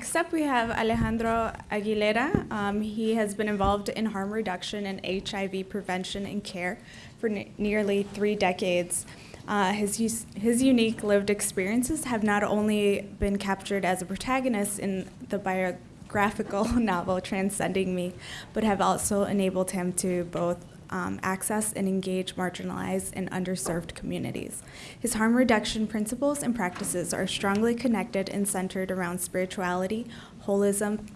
next up, we have Alejandro Aguilera. Um, he has been involved in harm reduction and HIV prevention and care for ne- nearly three decades. Uh, his, his unique lived experiences have not only been captured as a protagonist in the biographical novel Transcending Me, but have also enabled him to both um, access and engage marginalized and underserved communities. His harm reduction principles and practices are strongly connected and centered around spirituality, holism,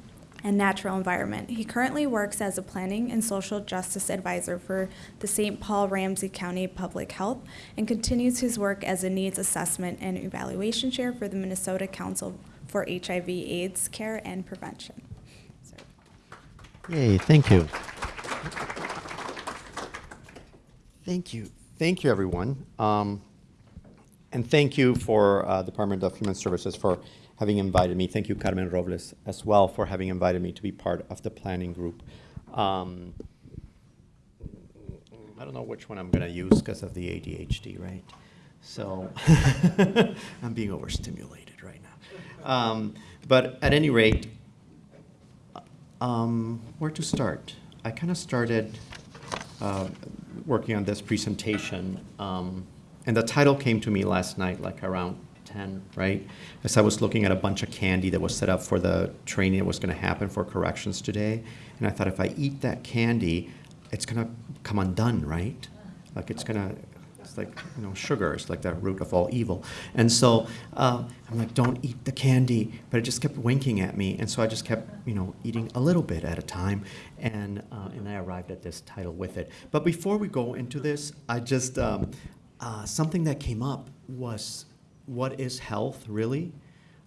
and natural environment. He currently works as a planning and social justice advisor for the St. Paul Ramsey County Public Health and continues his work as a needs assessment and evaluation chair for the Minnesota Council for HIV AIDS Care and Prevention. Yay, thank you. Thank you. Thank you, everyone. Um, and thank you for uh, Department of Human Services for having invited me. Thank you, Carmen Robles, as well, for having invited me to be part of the planning group. Um, I don't know which one I'm going to use because of the ADHD, right? So I'm being overstimulated right now. Um, but at any rate, um, where to start? I kind of started uh, working on this presentation, um, and the title came to me last night, like around 10, right? As I was looking at a bunch of candy that was set up for the training that was going to happen for corrections today, and I thought if I eat that candy, it's going to come undone, right? Like it's going to like you know sugar is like the root of all evil. And so uh, i'm like don't eat the candy but it just kept winking at me. And so i just kept you know eating a little bit at a time. And uh, and i arrived at this title with it. But before we go into this i just um, uh, something that came up was what is health really?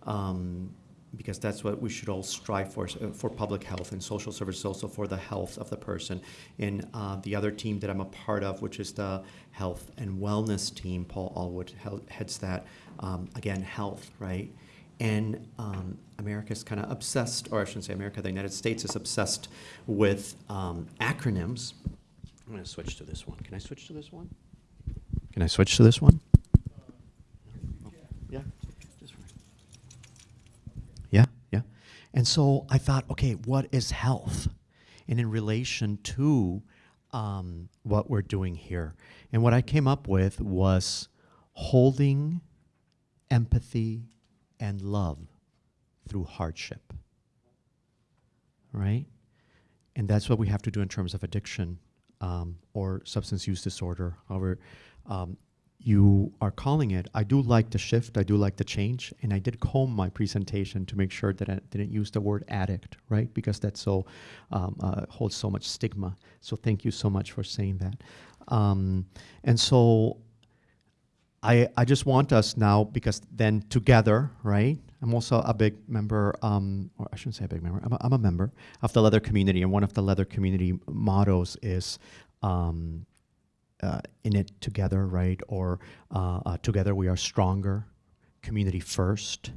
Um, because that's what we should all strive for, uh, for public health and social services, also for the health of the person. And uh, the other team that I'm a part of, which is the health and wellness team, Paul Allwood heads that. Um, again, health, right? And um, America's kind of obsessed, or I shouldn't say America, the United States is obsessed with um, acronyms. I'm going to switch to this one. Can I switch to this one? Can I switch to this one? Yeah. Yeah, yeah. And so I thought, okay, what is health? And in relation to um, what we're doing here. And what I came up with was holding empathy and love through hardship. Right? And that's what we have to do in terms of addiction um, or substance use disorder. However, um, you are calling it. I do like the shift, I do like the change, and I did comb my presentation to make sure that I didn't use the word addict, right? Because that so um, uh, holds so much stigma. So thank you so much for saying that. Um, and so I, I just want us now, because then together, right? I'm also a big member, um, or I shouldn't say a big member, I'm a, I'm a member of the leather community, and one of the leather community mottos is um, uh, in it together, right? Or uh, uh, together we are stronger, community first.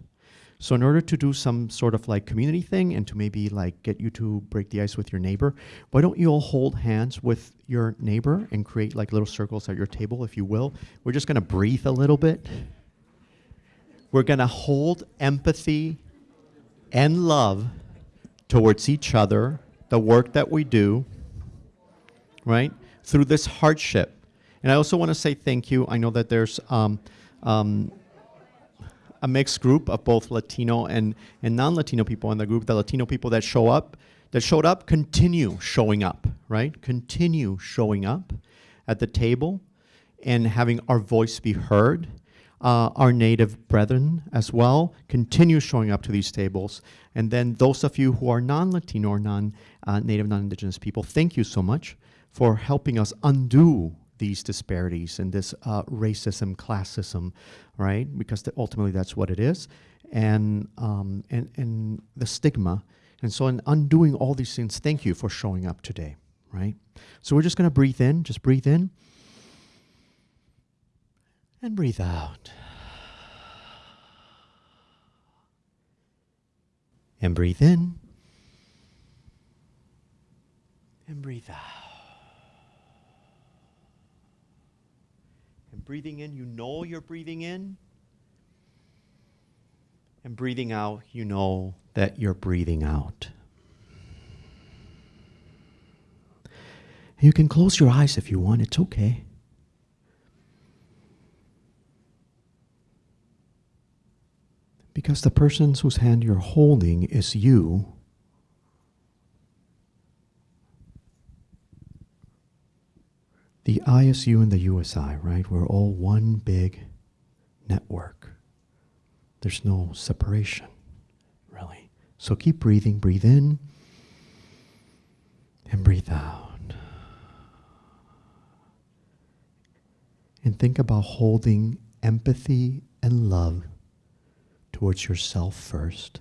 So in order to do some sort of like community thing and to maybe like get you to break the ice with your neighbor, why don't you all hold hands with your neighbor and create like little circles at your table, if you will. We're just gonna breathe a little bit. We're gonna hold empathy and love towards each other, the work that we do, right? Through this hardship. And I also want to say thank you. I know that there's um, um, a mixed group of both Latino and, and non-Latino people in the group. The Latino people that show up, that showed up, continue showing up, right? Continue showing up at the table and having our voice be heard. Uh, our native brethren as well continue showing up to these tables. And then those of you who are non-Latino or non-native, uh, non-indigenous people, thank you so much for helping us undo these disparities and this uh, racism, classism, right? Because the, ultimately that's what it is, and, um, and, and the stigma. And so in undoing all these things, thank you for showing up today, right? So we're just gonna breathe in, just breathe in, and breathe out. And breathe in, and breathe out. Breathing in, you know you're breathing in. And breathing out, you know that you're breathing out. You can close your eyes if you want, it's okay. Because the person whose hand you're holding is you. The ISU and the USI, right? We're all one big network. There's no separation, really. So keep breathing, breathe in and breathe out. And think about holding empathy and love towards yourself first.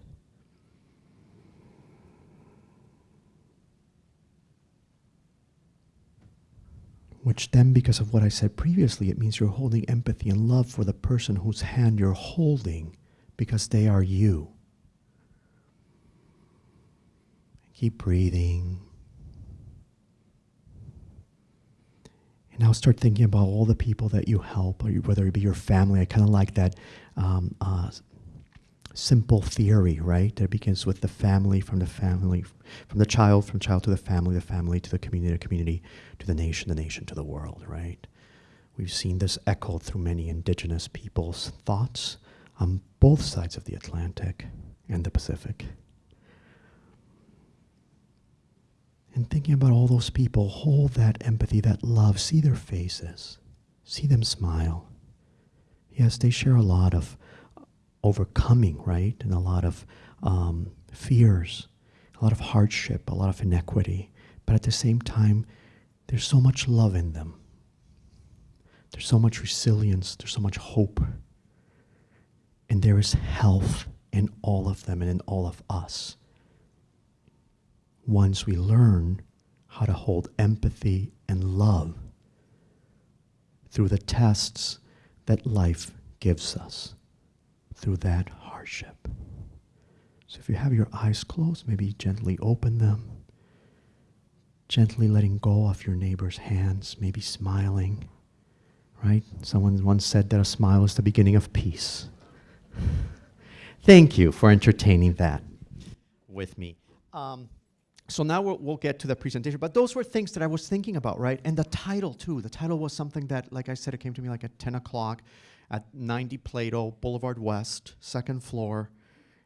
Which then, because of what I said previously, it means you're holding empathy and love for the person whose hand you're holding because they are you. Keep breathing. And now start thinking about all the people that you help, or whether it be your family. I kind of like that um, uh, simple theory, right? That begins with the family, from the family, from the child, from child to the family, the family to the community, the community to the nation, the nation to the world, right? We've seen this echoed through many indigenous people's thoughts on both sides of the Atlantic and the Pacific. And thinking about all those people, hold that empathy, that love, see their faces, see them smile. Yes, they share a lot of overcoming, right? And a lot of um, fears, a lot of hardship, a lot of inequity. But at the same time, there's so much love in them. There's so much resilience, there's so much hope. And there is health in all of them and in all of us. Once we learn how to hold empathy and love through the tests that life gives us, through that hardship. So if you have your eyes closed, maybe gently open them, gently letting go of your neighbor's hands, maybe smiling, right? Someone once said that a smile is the beginning of peace. Thank you for entertaining that with me. Um, so now we'll, we'll, get to the presentation, but those were things that I was thinking about, right? And the title too. The title was something that, like I said, it came to me like at 10 o'clock at 90 Plato Boulevard West, second floor,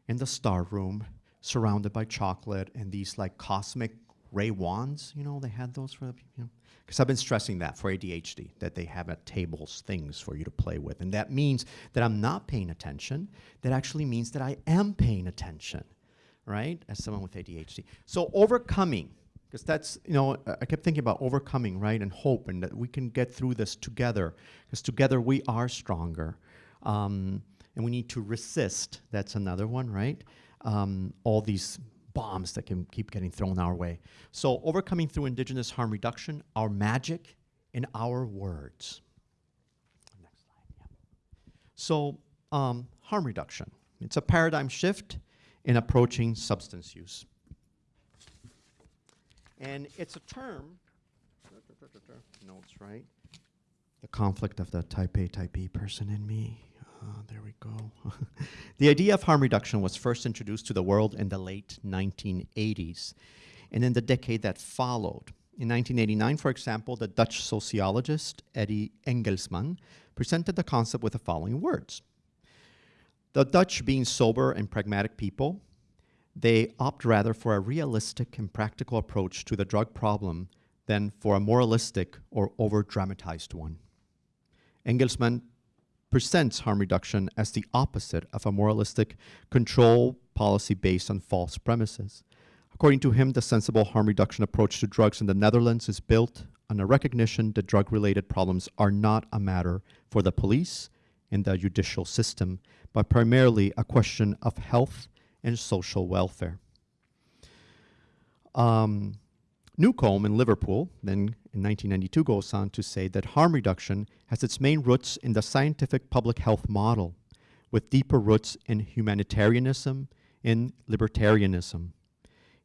in the star room, surrounded by chocolate and these like cosmic ray wands. You know, they had those for the, you know, because I've been stressing that for ADHD, that they have at tables things for you to play with. And that means that I'm not paying attention. That actually means that I am paying attention, right? As someone with ADHD. So overcoming, because that's, you know, I kept thinking about overcoming, right? And hope, and that we can get through this together, because together we are stronger. Um, and we need to resist, that's another one, right? Um, all these bombs that can keep getting thrown our way. So overcoming through indigenous harm reduction, our magic in our words. Next slide, yeah. So um, harm reduction. It's a paradigm shift in approaching substance use. And it's a term, notes, right? The conflict of the type A, type B person in me. Uh, there we go. the idea of harm reduction was first introduced to the world in the late 1980s and in the decade that followed. In 1989, for example, the Dutch sociologist Eddie Engelsman presented the concept with the following words. The Dutch, being sober and pragmatic people, they opt rather for a realistic and practical approach to the drug problem than for a moralistic or over-dramatized one. Engelsman presents harm reduction as the opposite of a moralistic control policy based on false premises. According to him, the sensible harm reduction approach to drugs in the Netherlands is built on a recognition that drug-related problems are not a matter for the police and the judicial system, but primarily a question of health and social welfare. Um, Newcombe in Liverpool, then in 1992, goes on to say that harm reduction has its main roots in the scientific public health model, with deeper roots in humanitarianism and libertarianism.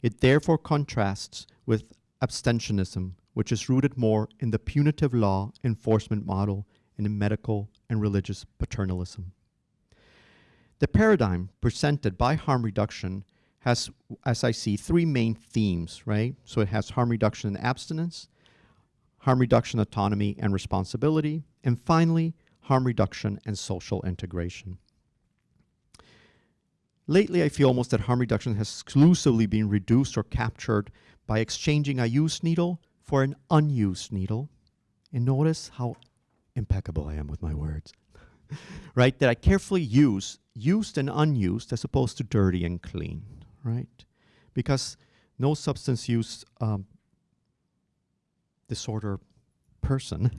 It therefore contrasts with abstentionism, which is rooted more in the punitive law enforcement model in medical and religious paternalism. The paradigm presented by harm reduction has, as I see, three main themes, right? So it has harm reduction and abstinence, harm reduction, autonomy, and responsibility, and finally, harm reduction and social integration. Lately, I feel almost that harm reduction has exclusively been reduced or captured by exchanging a used needle for an unused needle. And notice how impeccable I am with my words. right? That I carefully use used and unused as opposed to dirty and clean, right? Because no substance use um, disorder person,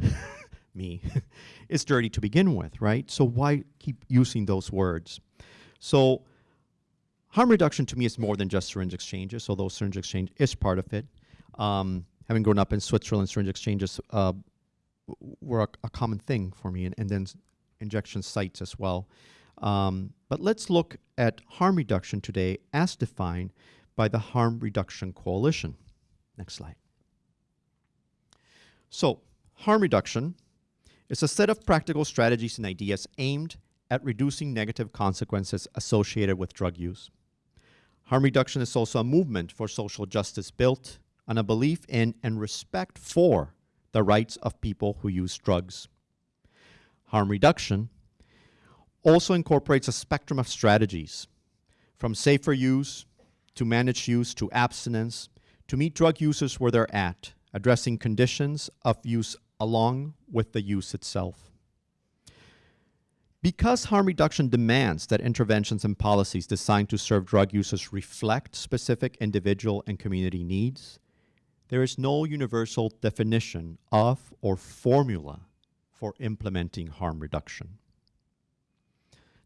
me, is dirty to begin with, right? So why keep using those words? So harm reduction to me is more than just syringe exchanges, although syringe exchange is part of it. Um, having grown up in Switzerland, syringe exchanges uh, were a, a, common thing for me, and, and then injection sites as well. Um, but let's look at harm reduction today as defined by the Harm Reduction Coalition. Next slide. So, harm reduction is a set of practical strategies and ideas aimed at reducing negative consequences associated with drug use. Harm reduction is also a movement for social justice built on a belief in and respect for the rights of people who use drugs. Harm reduction also incorporates a spectrum of strategies from safer use to managed use to abstinence to meet drug users where they're at, addressing conditions of use along with the use itself. Because harm reduction demands that interventions and policies designed to serve drug users reflect specific individual and community needs, there is no universal definition of or formula for implementing harm reduction.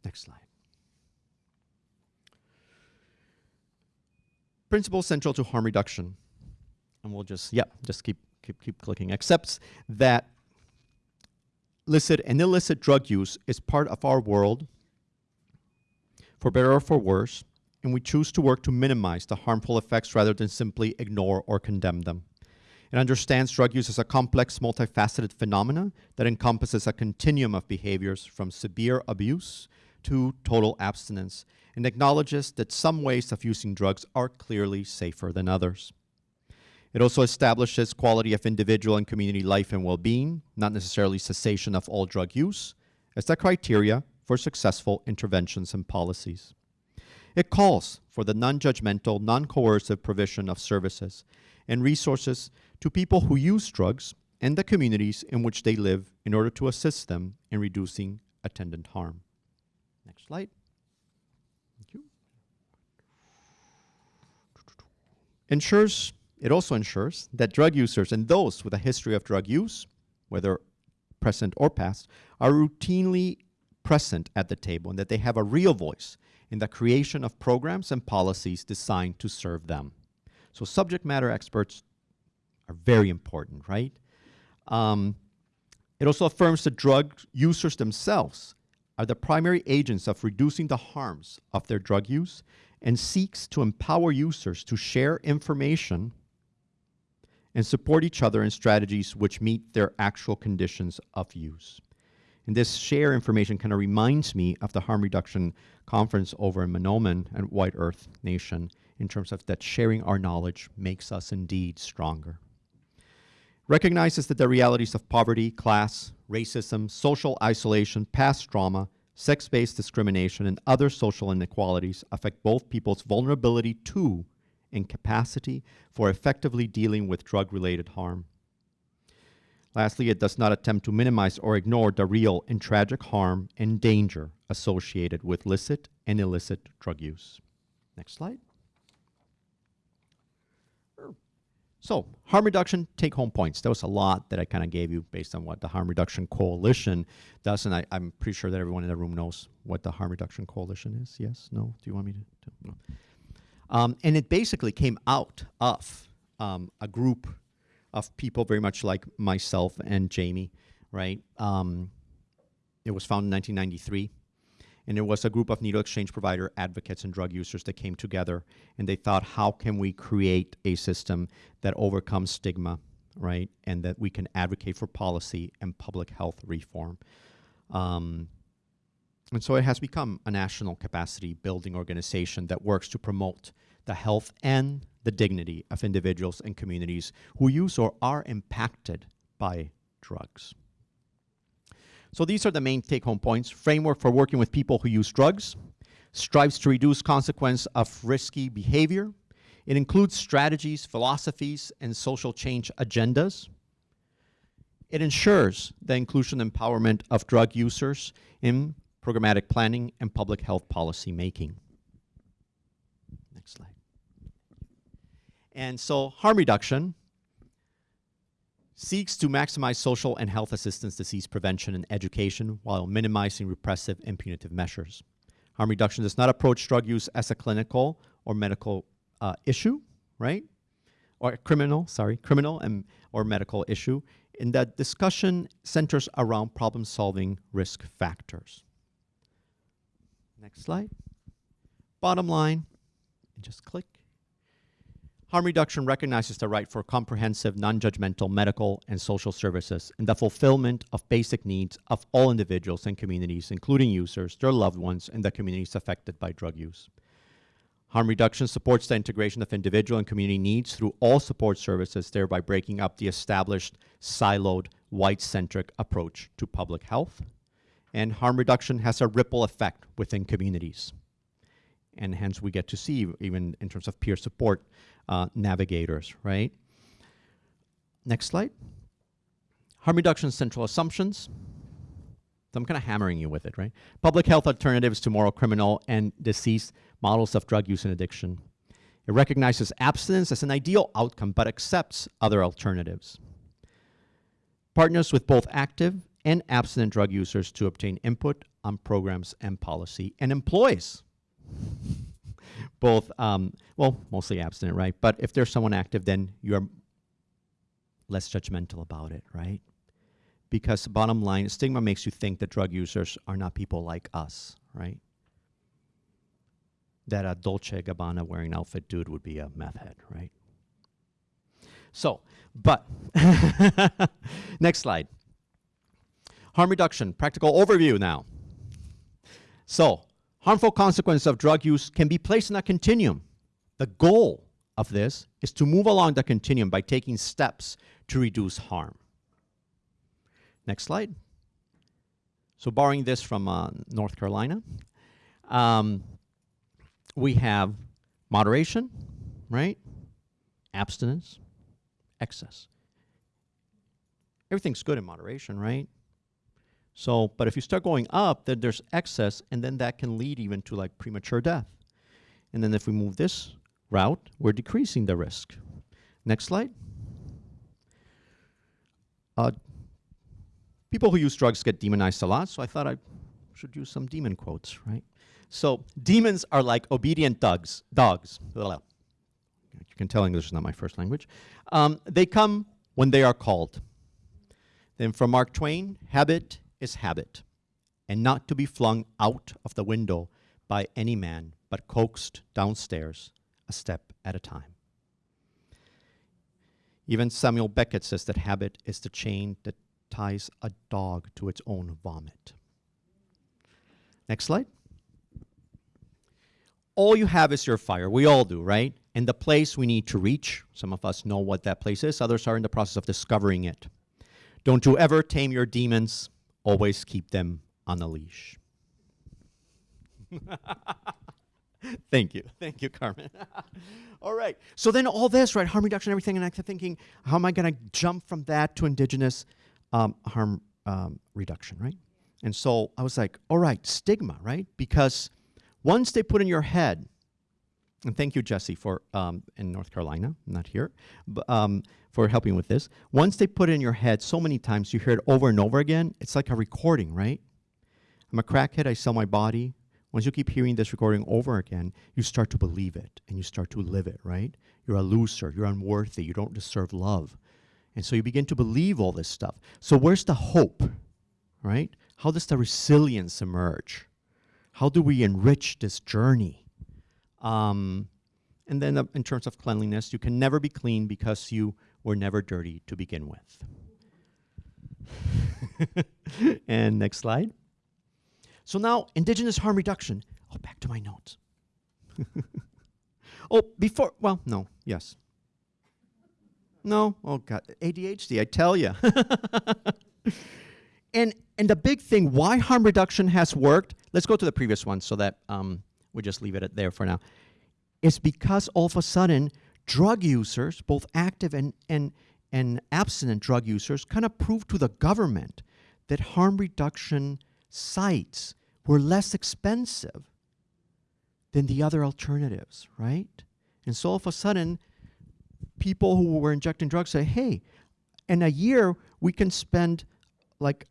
Next slide. Principle central to harm reduction, and we'll just, yeah, just keep, keep, keep clicking, accepts that licit and illicit drug use is part of our world, for better or for worse, and we choose to work to minimize the harmful effects rather than simply ignore or condemn them. It understands drug use as a complex, multifaceted phenomena that encompasses a continuum of behaviors from severe abuse to total abstinence and acknowledges that some ways of using drugs are clearly safer than others. It also establishes quality of individual and community life and well-being, not necessarily cessation of all drug use, as the criteria for successful interventions and policies. It calls for the non-judgmental, non-coercive provision of services and resources to people who use drugs and the communities in which they live in order to assist them in reducing attendant harm. Next slide. Thank you. Ensures, it also ensures that drug users and those with a history of drug use, whether present or past, are routinely present at the table and that they have a real voice in the creation of programs and policies designed to serve them. So subject matter experts are very important, right? Um, it also affirms that drug users themselves are the primary agents of reducing the harms of their drug use and seeks to empower users to share information and support each other in strategies which meet their actual conditions of use. And this share information kind of reminds me of the harm reduction conference over in Mahnomen and White Earth Nation in terms of that sharing our knowledge makes us indeed stronger. Recognizes that the realities of poverty, class, racism, social isolation, past trauma, sex-based discrimination, and other social inequalities affect both people's vulnerability to and capacity for effectively dealing with drug-related harm. Lastly, it does not attempt to minimize or ignore the real and tragic harm and danger associated with licit and illicit drug use. Next slide. So harm reduction, take home points. That was a lot that I kind of gave you based on what the Harm Reduction Coalition does. And I, am pretty sure that everyone in the room knows what the Harm Reduction Coalition is. Yes? No? Do you want me to? to no. Um, and it basically came out of um, a group of people very much like myself and Jamie, right? Um, it was founded in 1993. And it was a group of needle exchange provider advocates and drug users that came together and they thought, how can we create a system that overcomes stigma, right? And that we can advocate for policy and public health reform. Um, And so it has become a national capacity building organization that works to promote the health and the dignity of individuals and communities who use or are impacted by drugs. So these are the main take home points. Framework for working with people who use drugs, strives to reduce consequence of risky behavior. It includes strategies, philosophies, and social change agendas. It ensures the inclusion and empowerment of drug users in programmatic planning and public health policy making. Next slide. And so harm reduction seeks to maximize social and health assistance, disease prevention, and education while minimizing repressive and punitive measures. Harm reduction does not approach drug use as a clinical or medical uh, issue, right? Or criminal, sorry, criminal and or medical issue. In that discussion centers around problem-solving risk factors. Next slide. Bottom line, just click. Harm reduction recognizes the right for comprehensive, non-judgmental medical and social services and the fulfillment of basic needs of all individuals and communities, including users, their loved ones, and the communities affected by drug use. Harm reduction supports the integration of individual and community needs through all support services, thereby breaking up the established, siloed, white-centric approach to public health. And harm reduction has a ripple effect within communities. And hence we get to see, even in terms of peer support, uh, navigators, right? Next slide. Harm reduction central assumptions. So I'm kind of hammering you with it, right? Public health alternatives to moral criminal and disease models of drug use and addiction. It recognizes abstinence as an ideal outcome, but accepts other alternatives. Partners with both active and abstinent drug users to obtain input on programs and policy, and employs both, um, well, mostly abstinent, right? But if there's someone active, then you're less judgmental about it, right? Because bottom line, stigma makes you think that drug users are not people like us, right? That a Dolce Gabbana wearing outfit dude would be a meth head, right? So, but, next slide. Harm reduction, practical overview now. So, harmful consequences of drug use can be placed in a continuum. The goal of this is to move along the continuum by taking steps to reduce harm. Next slide. So borrowing this from uh, North Carolina, um, we have moderation, right? Abstinence, excess. Everything's good in moderation, right? So, but if you start going up, then there's excess, and then that can lead even to like premature death. And then if we move this route, we're decreasing the risk. Next slide. Uh, people who use drugs get demonized a lot, so I thought I should use some demon quotes, right? So demons are like obedient dogs. Dogs. You can tell English is not my first language. Um, they come when they are called. Then from Mark Twain, habit is habit, and not to be flung out of the window by any man, but coaxed downstairs a step at a time. Even Samuel Beckett says that habit is the chain that ties a dog to its own vomit. Next slide. All you have is your fire. We all do, right? And the place we need to reach, some of us know what that place is, others are in the process of discovering it. Don't you ever tame your demons always keep them on a leash. Thank you. Thank you, Carmen. all right. So then all this, right, harm reduction, everything, and I kept thinking, how am I going to jump from that to indigenous um, harm um, reduction, right? And so I was like, all right, stigma, right? Because once they put in your head, and thank you, Jesse, for um, in North Carolina, not here, but, um, for helping with this. Once they put it in your head so many times, you hear it over and over again, it's like a recording, right? I'm a crackhead, I sell my body. Once you keep hearing this recording over again, you start to believe it and you start to live it, right? You're a loser, you're unworthy, you don't deserve love. And so you begin to believe all this stuff. So where's the hope, right? How does the resilience emerge? How do we enrich this journey? Um, and then uh, in terms of cleanliness, you can never be clean because you were never dirty to begin with. and next slide. So now, indigenous harm reduction. Oh, back to my notes. oh, before, well, no, yes. No, oh God, ADHD, I tell you. and and the big thing, why harm reduction has worked. Let's go to the previous one, so that um, we just leave it at there for now. Is because all of a sudden, drug users, both active and and and abstinent drug users, kind of proved to the government that harm reduction sites were less expensive than the other alternatives, right? And so all of a sudden, people who were injecting drugs say, hey, in a year, we can spend like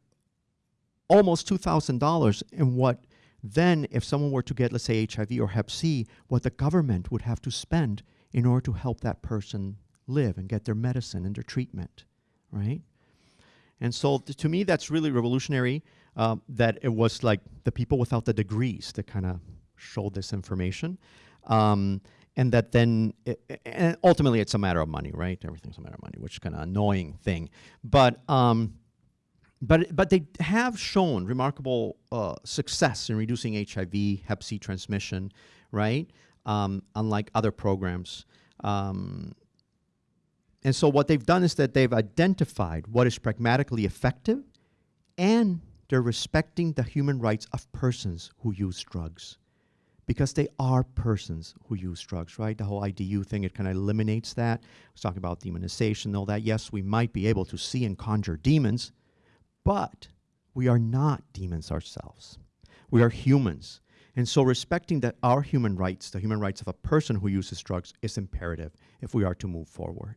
almost $2,000 in what then, if someone were to get, let's say, HIV or Hep C, what the government would have to spend in order to help that person live and get their medicine and their treatment, right? And so to me, that's really revolutionary um, that it was like the people without the degrees that kind of showed this information. Um, and that then, i i- and ultimately it's a matter of money, right? Everything's a matter of money, which is kind of annoying thing. But, um, but, but they have shown remarkable uh, success in reducing HIV, Hep C transmission, right? Um, unlike other programs. Um, and so what they've done is that they've identified what is pragmatically effective and they're respecting the human rights of persons who use drugs. Because they are persons who use drugs, right? The whole IDU thing, it kind of eliminates that. I was talking about demonization and all that. Yes, we might be able to see and conjure demons, but we are not demons ourselves. We are humans. And so respecting that our human rights, the human rights of a person who uses drugs, is imperative if we are to move forward.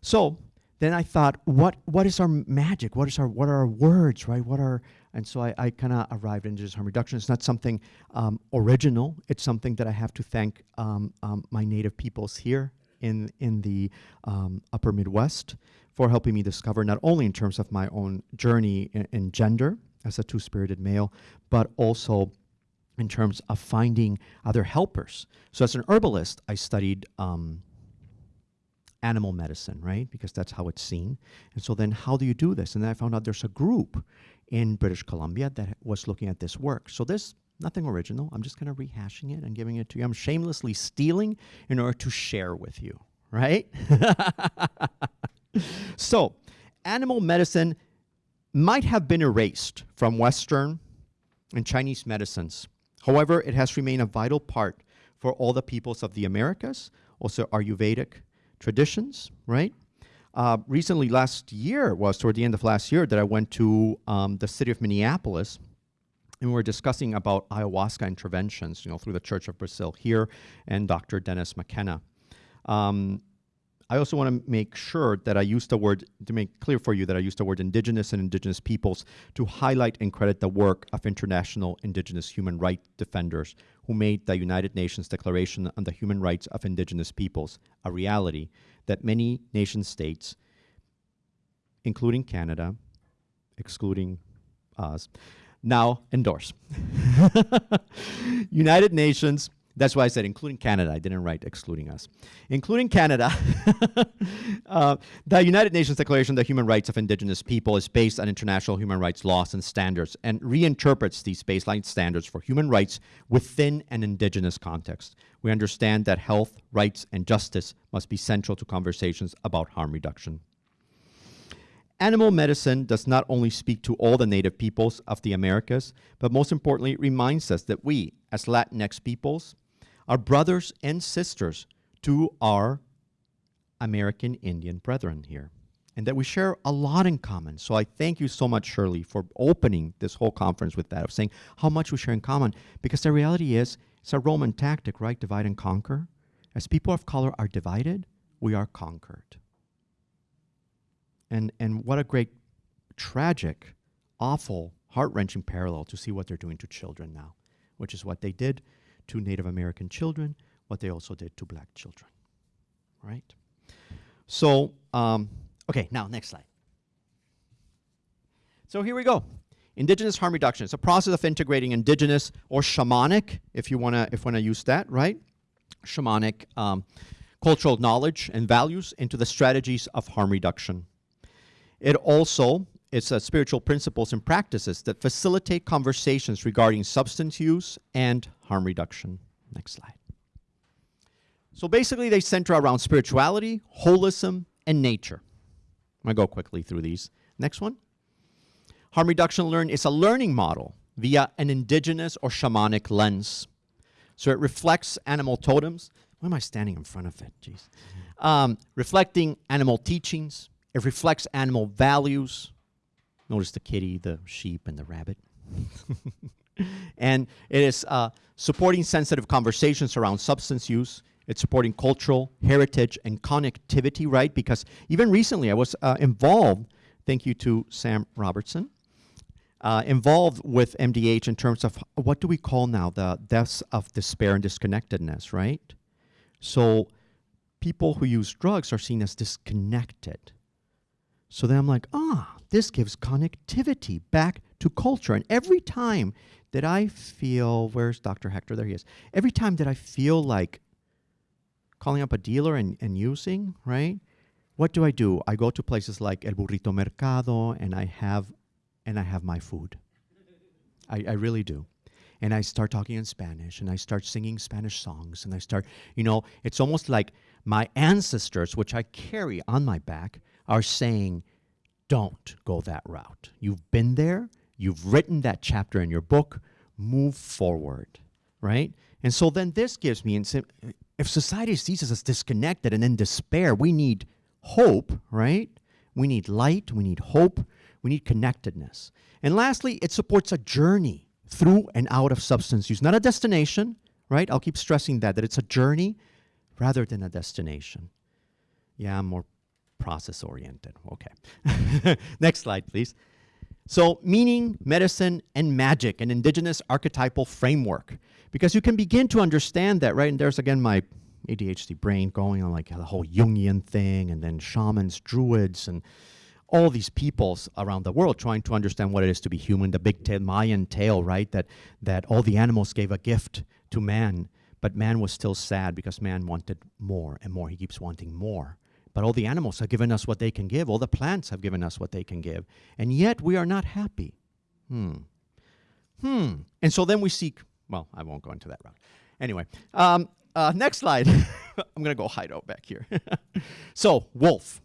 So then I thought, what what is our magic? What is our what are our words, right? What are and so I, I kind of arrived at harm reduction. It's not something um, original. It's something that I have to thank um, um, my native peoples here in in the um, Upper Midwest for helping me discover not only in terms of my own journey in, in gender as a two-spirited male, but also in terms of finding other helpers. So as an herbalist, I studied. Um, animal medicine, right? Because that's how it's seen. And so then how do you do this? And then I found out there's a group in British Columbia that was looking at this work. So this nothing original. I'm just kind of rehashing it and giving it to you. I'm shamelessly stealing in order to share with you, right? so, animal medicine might have been erased from Western and Chinese medicines. However, it has remained a vital part for all the peoples of the Americas, also Ayurvedic traditions, right? Uh, recently, last year was toward the end of last year that I went to um, the city of Minneapolis, and we were discussing about ayahuasca interventions, you know, through the Church of Brazil here, and Dr. Dennis McKenna. Um, I also want to make sure that I use the word, to make clear for you that I use the word indigenous and indigenous peoples to highlight and credit the work of international indigenous human rights defenders who made the United Nations Declaration on the Human Rights of Indigenous Peoples a reality that many nation states, including Canada, excluding us, now endorse. United Nations that's why I said including Canada. I didn't write excluding us. Including Canada, uh, the United Nations Declaration on the Human Rights of Indigenous People is based on international human rights laws and standards and reinterprets these baseline standards for human rights within an indigenous context. We understand that health, rights, and justice must be central to conversations about harm reduction. Animal medicine does not only speak to all the native peoples of the Americas, but most importantly, reminds us that we, as Latinx peoples, are brothers and sisters to our American Indian brethren here, and that we share a lot in common. So I thank you so much, Shirley, for opening this whole conference with that, of saying how much we share in common, because the reality is, it's a Roman tactic, right? Divide and conquer. As people of color are divided, we are conquered. And, and what a great, tragic, awful, heart wrenching parallel to see what they're doing to children now, which is what they did to Native American children, what they also did to black children. Right? So, um, okay, now next slide. So here we go. Indigenous harm reduction. It's a process of integrating indigenous or shamanic, if you wanna if wanna use that, right? Shamanic um, cultural knowledge and values into the strategies of harm reduction. It also it's uh, spiritual principles and practices that facilitate conversations regarding substance use and harm reduction. Next slide. So basically, they center around spirituality, holism, and nature. I'm going to go quickly through these. Next one. Harm reduction learn is a learning model via an indigenous or shamanic lens. So it reflects animal totems. Why am I standing in front of it? Jeez. Um, reflecting animal teachings. It reflects animal values. Notice the kitty, the sheep, and the rabbit. and it is uh, supporting sensitive conversations around substance use. It's supporting cultural heritage and connectivity, right? Because even recently I was uh, involved, thank you to Sam Robertson, uh, involved with MDH in terms of what do we call now the deaths of despair and disconnectedness, right? So people who use drugs are seen as disconnected. So then I'm like, ah, this gives connectivity back to culture. And every time that I feel, where's Dr. Hector? There he is. Every time that I feel like calling up a dealer and, and using, right? What do I do? I go to places like El Burrito Mercado and I have and I have my food. I, I really do. And I start talking in Spanish and I start singing Spanish songs and I start, you know, it's almost like my ancestors, which I carry on my back, are saying, don't go that route. You've been there, you've written that chapter in your book, move forward, right? And so then this gives me, if society sees us as disconnected and in despair, we need hope, right? We need light, we need hope, we need connectedness. And lastly, it supports a journey through and out of substance use, not a destination, right? I'll keep stressing that, that it's a journey rather than a destination. Yeah, I'm more process oriented. Okay. Next slide, please. So, meaning, medicine, and magic, an indigenous archetypal framework. Because you can begin to understand that, right? And there's again my ADHD brain going on like the whole Jungian thing, and then shamans, druids, and all these peoples around the world trying to understand what it is to be human, the big Mayan tale, right? That, that all the animals gave a gift to man, but man was still sad because man wanted more and more. He keeps wanting more. But all the animals have given us what they can give. All the plants have given us what they can give. And yet we are not happy. Hmm. Hmm. And so then we seek, well, I won't go into that route. Anyway, um, uh, next slide. I'm going to go hide out back here. so, wolf.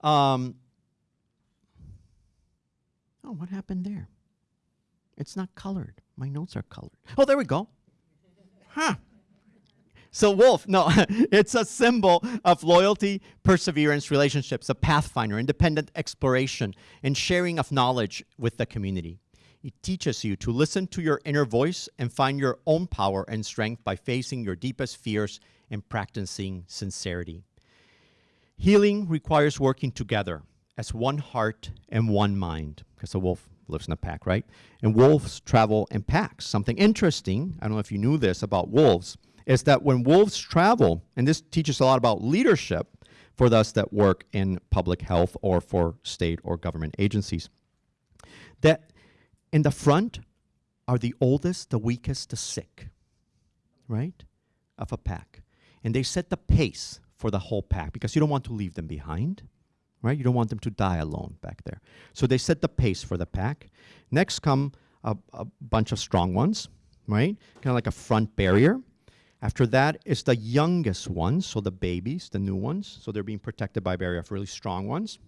Um, oh, what happened there? It's not colored. My notes are colored. Oh, there we go. Huh. So wolf, no, it's a symbol of loyalty, perseverance, relationships, a pathfinder, independent exploration, and sharing of knowledge with the community. It teaches you to listen to your inner voice and find your own power and strength by facing your deepest fears and practicing sincerity. Healing requires working together as one heart and one mind, because a wolf lives in a pack, right? And wolves travel in packs. Something interesting, I don't know if you knew this about wolves, is that when wolves travel, and this teaches a lot about leadership for those that work in public health or for state or government agencies, that in the front are the oldest, the weakest, the sick, right, of a pack. And they set the pace for the whole pack because you don't want to leave them behind, right? You don't want them to die alone back there. So they set the pace for the pack. Next come a, a bunch of strong ones, right? Kind of like a front barrier. After that is the youngest ones, so the babies, the new ones. So they're being protected by barrier really strong ones.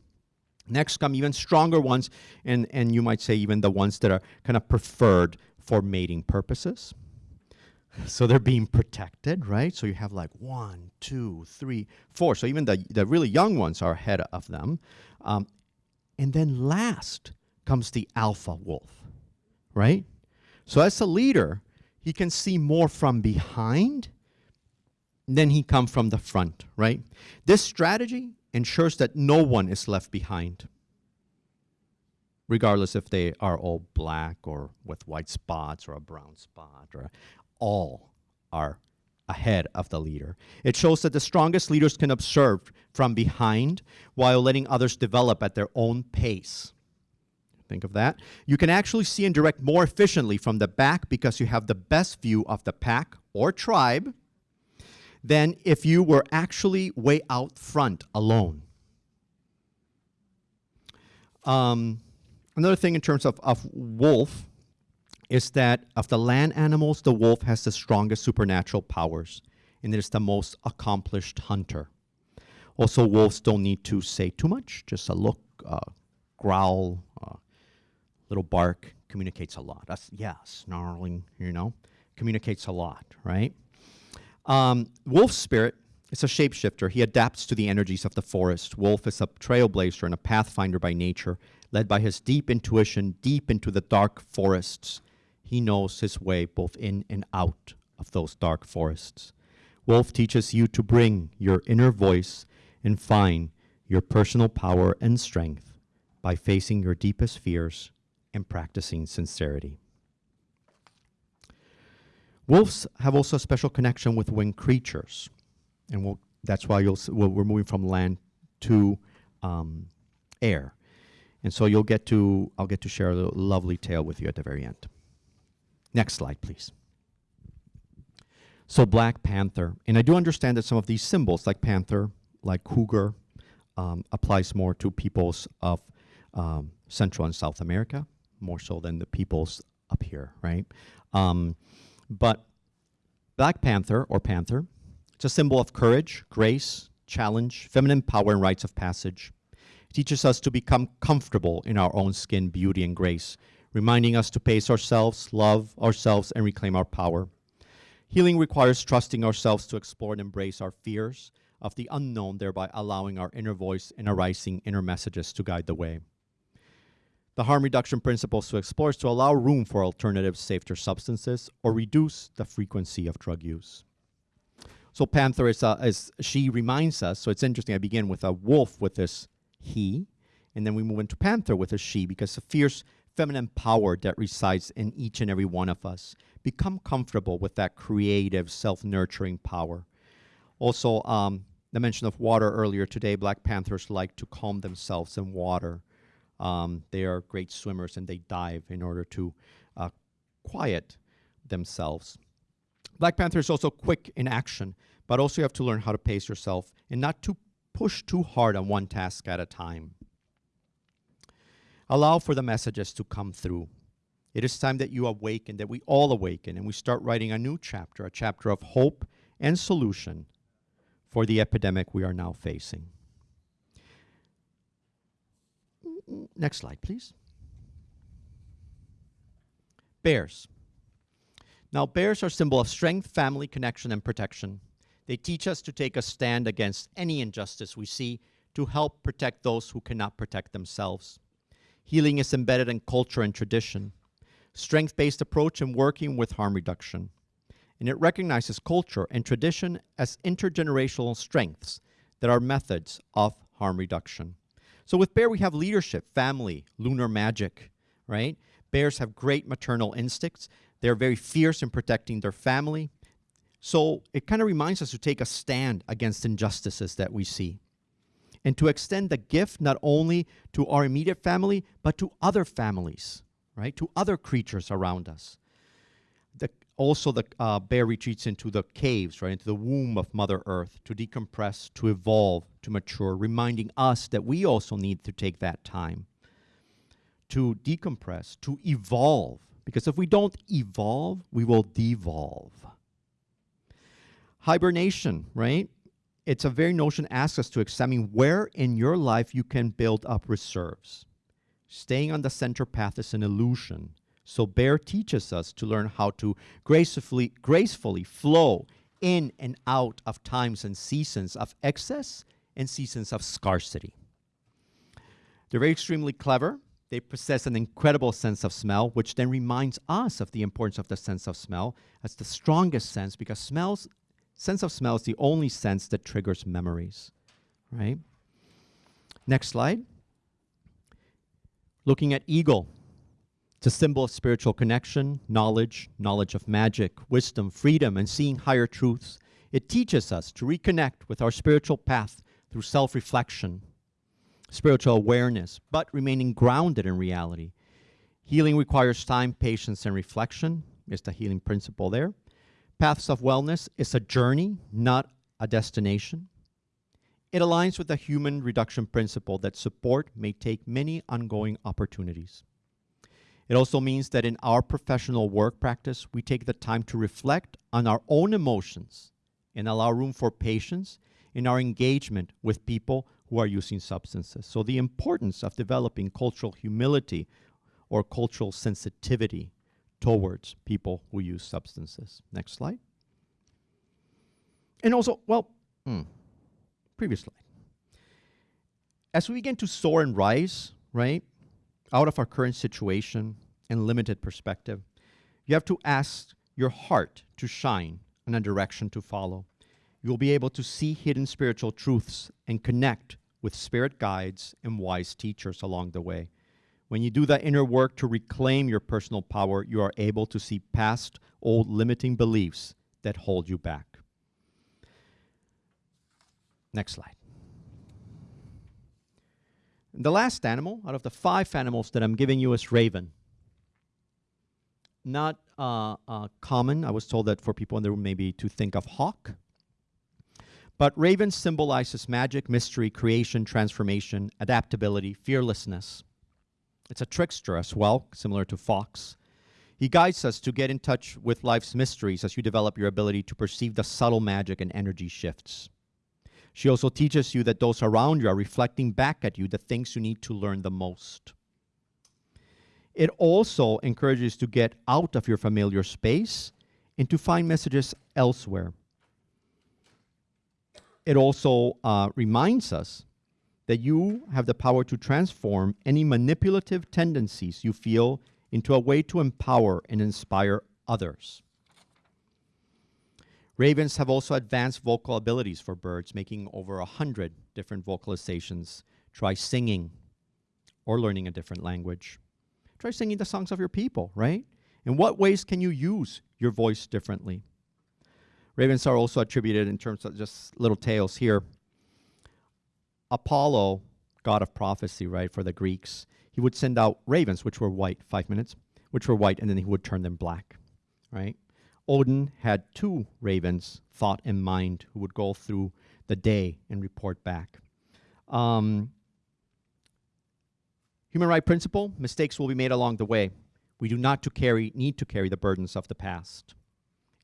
Next come even stronger ones, and, and you might say even the ones that are kind of preferred for mating purposes. So they're being protected, right? So you have like one, two, three, four. So even the, the really young ones are ahead of them. Um, and then last comes the alpha wolf, right? So as a leader, he can see more from behind than he come from the front, right? This strategy ensures that no one is left behind, regardless if they are all black or with white spots or a brown spot or all are ahead of the leader. It shows that the strongest leaders can observe from behind while letting others develop at their own pace. Think of that. You can actually see and direct more efficiently from the back because you have the best view of the pack or tribe than if you were actually way out front alone. Um, another thing in terms of, of wolf is that of the land animals, the wolf has the strongest supernatural powers, and it is the most accomplished hunter. Also, wolves don't need to say too much, just a look, uh, growl, uh, little bark communicates a lot. That's, yeah, snarling, you know, communicates a lot, right? Um, wolf's spirit is a shapeshifter. He adapts to the energies of the forest. Wolf is a trailblazer and a pathfinder by nature, led by his deep intuition deep into the dark forests. He knows his way both in and out of those dark forests. Wolf teaches you to bring your inner voice and find your personal power and strength by facing your deepest fears and practicing sincerity. Wolves have also a special connection with winged creatures, and we'll, that's why you'll, we'll, we're moving from land to um, air. And so you'll get to, I'll get to share a lovely tale with you at the very end. Next slide, please. So Black Panther, and I do understand that some of these symbols, like panther, like cougar, um, applies more to peoples of um, Central and South America, more so than the peoples up here, right? Um, but Black Panther or panther, it's a symbol of courage, grace, challenge, feminine power, and rites of passage. It teaches us to become comfortable in our own skin, beauty, and grace, reminding us to pace ourselves, love ourselves, and reclaim our power. Healing requires trusting ourselves to explore and embrace our fears of the unknown, thereby allowing our inner voice and arising inner messages to guide the way. The harm reduction principles to explore is to allow room for alternative safer substances, or reduce the frequency of drug use. So Panther is, uh, is she reminds us. So it's interesting. I begin with a wolf with this he, and then we move into Panther with a she because the fierce feminine power that resides in each and every one of us. Become comfortable with that creative, self-nurturing power. Also, um, the mention of water earlier today. Black Panthers like to calm themselves in water. Um, they are great swimmers and they dive in order to uh, quiet themselves. Black Panther is also quick in action, but also you have to learn how to pace yourself and not to push too hard on one task at a time. Allow for the messages to come through. It is time that you awaken, that we all awaken, and we start writing a new chapter, a chapter of hope and solution for the epidemic we are now facing. Next slide, please. Bears. Now, bears are a symbol of strength, family, connection, and protection. They teach us to take a stand against any injustice we see to help protect those who cannot protect themselves. Healing is embedded in culture and tradition, strength-based approach in working with harm reduction. And it recognizes culture and tradition as intergenerational strengths that are methods of harm reduction. So with bear, we have leadership, family, lunar magic, right? Bears have great maternal instincts. They're very fierce in protecting their family. So it kind of reminds us to take a stand against injustices that we see and to extend the gift not only to our immediate family, but to other families, right? To other creatures around us. Also, the uh, bear retreats into the caves, right? Into the womb of Mother Earth to decompress, to evolve, to mature, reminding us that we also need to take that time to decompress, to evolve. Because if we don't evolve, we will devolve. Hibernation, right? It's a very notion asks us to examine where in your life you can build up reserves. Staying on the center path is an illusion. So Bear teaches us to learn how to gracefully, gracefully flow in and out of times and seasons of excess and seasons of scarcity. They're very extremely clever. They possess an incredible sense of smell, which then reminds us of the importance of the sense of smell as the strongest sense because smells sense of smell is the only sense that triggers memories, right? Next slide. Looking at eagle. It's a symbol of spiritual connection, knowledge, knowledge of magic, wisdom, freedom, and seeing higher truths. It teaches us to reconnect with our spiritual path through self-reflection, spiritual awareness, but remaining grounded in reality. Healing requires time, patience, and reflection. Is the healing principle there. Paths of Wellness is a journey, not a destination. It aligns with the harm reduction principle that support may take many ongoing opportunities. It also means that in our professional work practice, we take the time to reflect on our own emotions and allow room for patience in our engagement with people who are using substances. So, the importance of developing cultural humility or cultural sensitivity towards people who use substances. Next slide. And also, well, hmm, previous slide. As we begin to soar and rise, right, out of our current situation and limited perspective, you have to ask your heart to shine and a direction to follow. You'll be able to see hidden spiritual truths and connect with spirit guides and wise teachers along the way. When you do that inner work to reclaim your personal power, you are able to see past old limiting beliefs that hold you back. Next slide. The last animal out of the five animals that I'm giving you is raven. Not uh, uh, common. I was told that for people in the room, maybe to think of hawk. But raven symbolizes magic, mystery, creation, transformation, adaptability, fearlessness. It's a trickster as well, similar to fox. He guides us to get in touch with life's mysteries as you develop your ability to perceive the subtle magic and energy shifts. She also teaches you that those around you are reflecting back at you the things you need to learn the most. It also encourages to get out of your familiar space and to find messages elsewhere. It also uh, reminds us that you have the power to transform any manipulative tendencies you feel into a way to empower and inspire others. Ravens have also advanced vocal abilities for birds, making over a hundred different vocalizations. Try singing or learning a different language. Try singing the songs of your people, right? In what ways can you use your voice differently? Ravens are also attributed in terms of just little tales here. Apollo, god of prophecy, right, for the Greeks, he would send out ravens, which were white, five minutes, which were white, and then he would turn them black, right? Odin had two ravens, thought and mind, who would go through the day and report back. Um, human right principle mistakes will be made along the way. We do not to carry, need to carry the burdens of the past.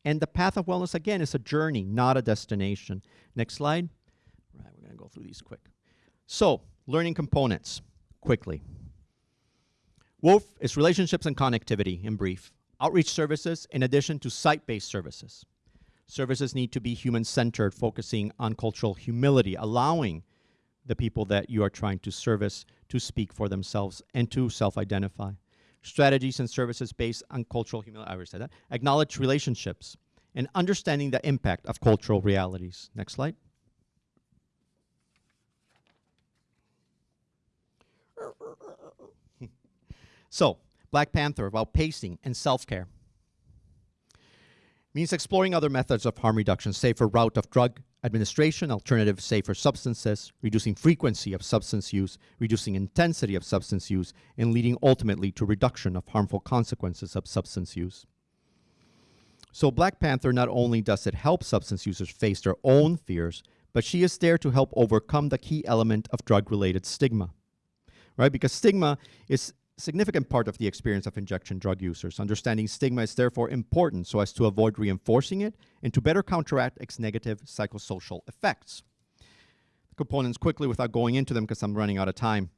And the path of wellness, again, is a journey, not a destination. Next slide. Right, we're going to go through these quick. So, learning components, quickly. WOLF is relationships and connectivity, in brief outreach services in addition to site-based services. Services need to be human-centered, focusing on cultural humility, allowing the people that you are trying to service to speak for themselves and to self-identify. Strategies and services based on cultural humility, I already said that. Acknowledge relationships and understanding the impact of cultural realities. Next slide. so, Black Panther about pacing and self-care. Means exploring other methods of harm reduction, safer route of drug administration, alternative safer substances, reducing frequency of substance use, reducing intensity of substance use, and leading ultimately to reduction of harmful consequences of substance use. So Black Panther not only does it help substance users face their own fears, but she is there to help overcome the key element of drug-related stigma. Right? Because stigma is significant part of the experience of injection drug users. Understanding stigma is therefore important so as to avoid reinforcing it and to better counteract its negative psychosocial effects. The components quickly without going into them because I'm running out of time.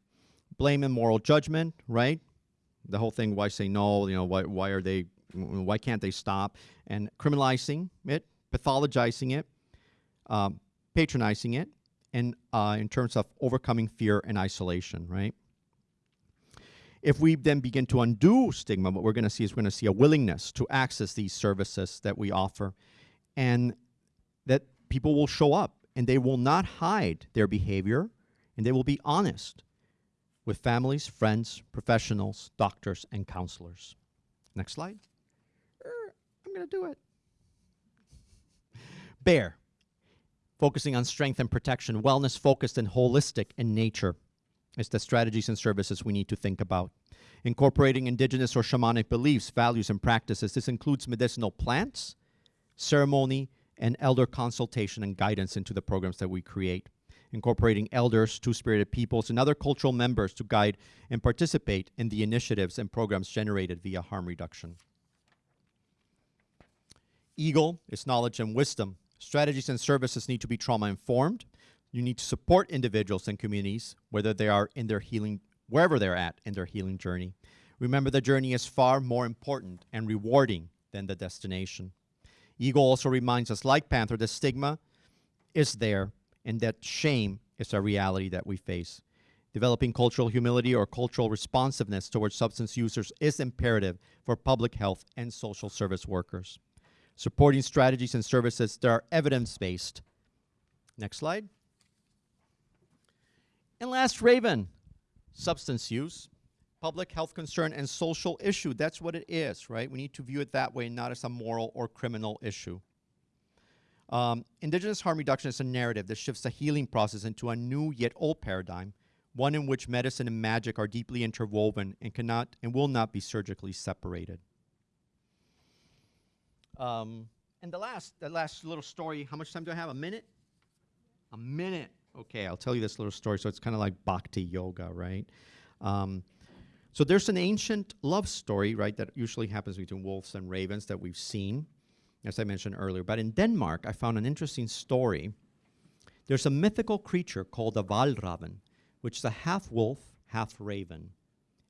Blame and moral judgment, right? The whole thing, why say no, you know, why, why are they, why can't they stop? And criminalizing it, pathologizing it, um, patronizing it, and uh, in terms of overcoming fear and isolation, right? If we then begin to undo stigma, what we're going to see is we're going to see a willingness to access these services that we offer and that people will show up and they will not hide their behavior and they will be honest with families, friends, professionals, doctors, and counselors. Next slide. Er, I'm going to do it. Bear, focusing on strength and protection, wellness focused and holistic in nature. It's the strategies and services we need to think about. Incorporating indigenous or shamanic beliefs, values, and practices. This includes medicinal plants, ceremony, and elder consultation and guidance into the programs that we create. incorporating elders, two spirited peoples, and other cultural members to guide and participate in the initiatives and programs generated via harm reduction. Eagle is knowledge and wisdom. Strategies and services need to be trauma informed. You need to support individuals and communities, whether they are in their healing, wherever they're at in their healing journey. Remember, the journey is far more important and rewarding than the destination. Eagle also reminds us, like Panther, the stigma is there and that shame is a reality that we face. Developing cultural humility or cultural responsiveness towards substance users is imperative for public health and social service workers. Supporting strategies and services that are evidence based. Next slide. And last, Raven substance use, public health concern, and social issue. That's what it is, right? We need to view it that way, not as a moral or criminal issue. Um, indigenous harm reduction is a narrative that shifts the healing process into a new yet old paradigm, one in which medicine and magic are deeply interwoven and cannot and will not be surgically separated. Um, and the last, the last little story. How much time do I have? A minute? A minute. Okay, I'll tell you this little story. So it's kind of like bhakti yoga, right? Um, so there's an ancient love story, right, that usually happens between wolves and ravens that we've seen, as I mentioned earlier. But in Denmark, I found an interesting story. There's a mythical creature called the Valraven, which is a half wolf, half raven.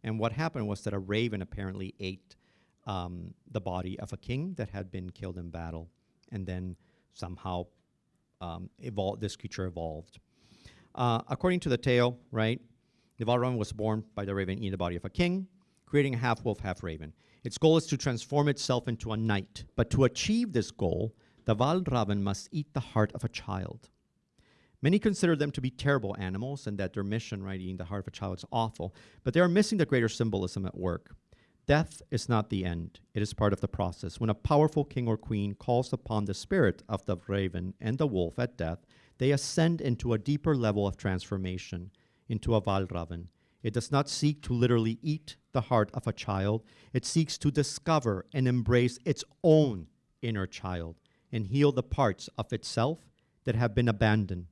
And what happened was that a raven apparently ate um, the body of a king that had been killed in battle, and then somehow um, evolved, this creature evolved. Uh, according to the tale, right, the Valraven was born by the raven in the body of a king, creating a half wolf, half raven. Its goal is to transform itself into a knight, but to achieve this goal, the Valraven must eat the heart of a child. Many consider them to be terrible animals and that their mission, right, eating the heart of a child, is awful, but they are missing the greater symbolism at work. Death is not the end, it is part of the process. When a powerful king or queen calls upon the spirit of the raven and the wolf at death, they ascend into a deeper level of transformation, into a Valraven. It does not seek to literally eat the heart of a child, it seeks to discover and embrace its own inner child and heal the parts of itself that have been abandoned.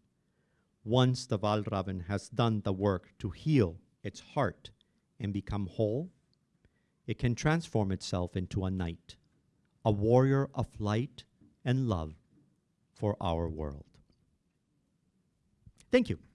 Once the Valraven has done the work to heal its heart and become whole, it can transform itself into a knight, a warrior of light and love for our world. Thank you.